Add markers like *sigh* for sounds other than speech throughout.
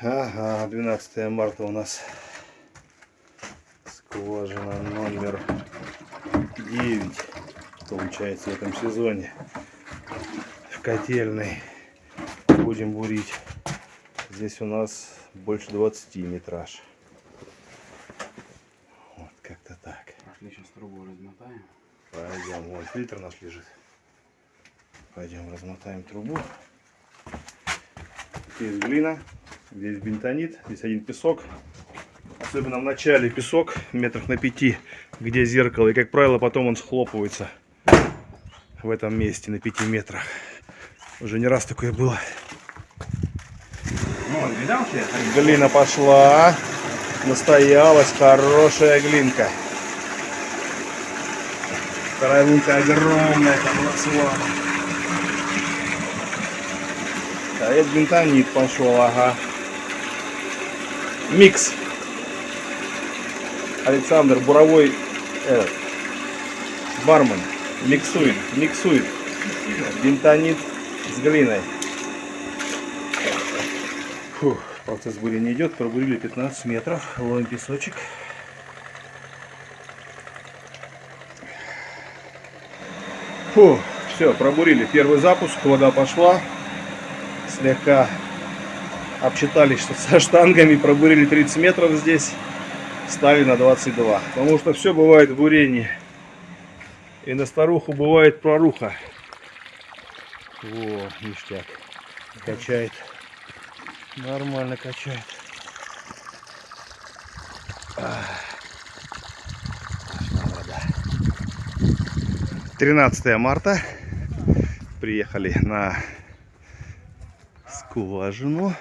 Ага, 12 марта у нас. Скважина номер 9 получается в этом сезоне? В котельной. Будем бурить. Здесь у нас больше 20 метраж. Вот как-то так. Пошли сейчас трубу размотаем. пойдем. Вон фильтр наш лежит. Пойдем размотаем трубу. Здесь глина здесь бентонит здесь один песок. Особенно в начале песок метрах на пяти где зеркало. И как правило потом он схлопывается в этом месте на пяти метрах. Уже не раз такое было. Ну, видал ты? глина пошла. Настоялась хорошая глинка. Вторая глинка огромная там росла а это бентонит пошел ага микс. Александр Буровой этот, бармен. Миксует, миксует. Бентонит с глиной. Фух, процесс бурения идет, пробурили 15 метров, ловим песочек. Фу, все, пробурили. Первый запуск, вода пошла, слегка обчитались со штангами, пробурили 30 метров здесь стали на 22. Потому что все бывает в бурении. И на старуху бывает проруха. Во, ништяк. Качает. Нормально качает. Вода. 13 марта. Приехали на скважину.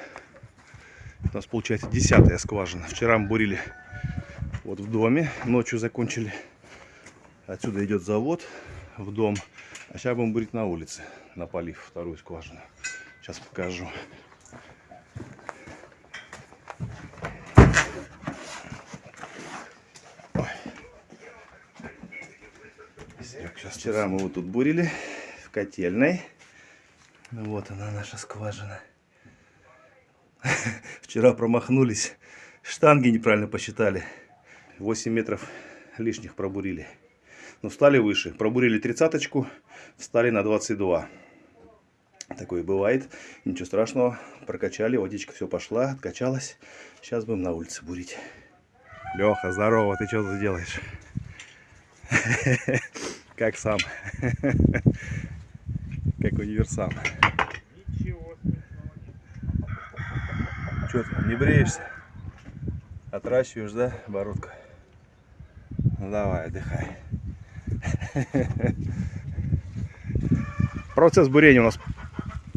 У нас получается десятая скважина. Вчера мы бурили вот в доме. Ночью закончили. Отсюда идет завод в дом. А сейчас будем бурить на улице, напалив вторую скважину. Сейчас покажу. Сейчас вчера мы вот тут бурили в котельной. Вот она наша скважина. *laughs* Вчера промахнулись. Штанги неправильно посчитали. 8 метров лишних пробурили. Но стали выше. Пробурили тридцаточку, встали на 22. Такое бывает. Ничего страшного. Прокачали, водичка все пошла, откачалась. Сейчас будем на улице бурить. Леха, здорово, ты что тут делаешь? *laughs* Как сам? *laughs* Как универсам. Что ты, не бреешься? Отращиваешь, да, бородку? Ну давай, отдыхай. *laughs* Процесс бурения у нас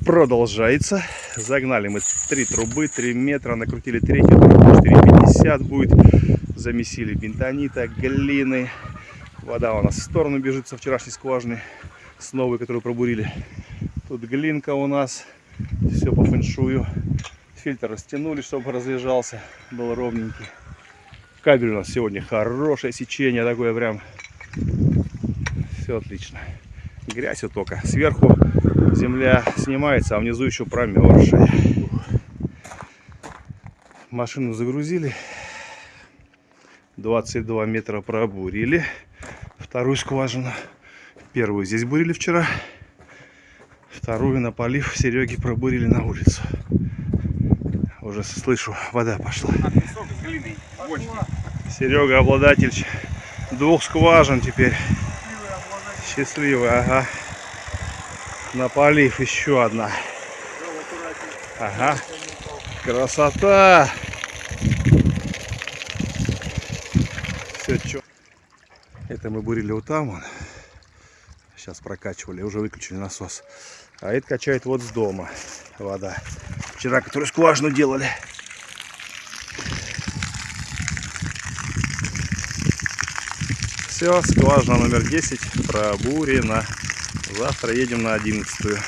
продолжается. Загнали мы три трубы, 3 метра, накрутили третью трубу, 4,50 будет. Замесили бентонита, глины. Вода у нас в сторону бежит со вчерашней скважины, с новой, которую пробурили. Тут глинка у нас, все по фэншую. Фильтр растянули, чтобы разлежался, был ровненький. Кабель у нас сегодня хорошее сечение, такое прям. Все отлично. Грязь вот только. Сверху земля снимается, а внизу еще промерзшая. Машину загрузили. 22 метра пробурили. Вторую скважину. Первую здесь бурили вчера. Вторую напалив Сереги пробурили на улицу. Уже слышу, вода пошла. Серега обладатель двух скважин теперь. Счастливый, ага. Напалив еще одна. Ага. Красота. Все чё. Это мы бурили вот там. Вон. Сейчас прокачивали, уже выключили насос. А это качает вот с дома вода. Вчера, которую скважину делали. Все, скважина номер 10 пробурена. Завтра едем на 11.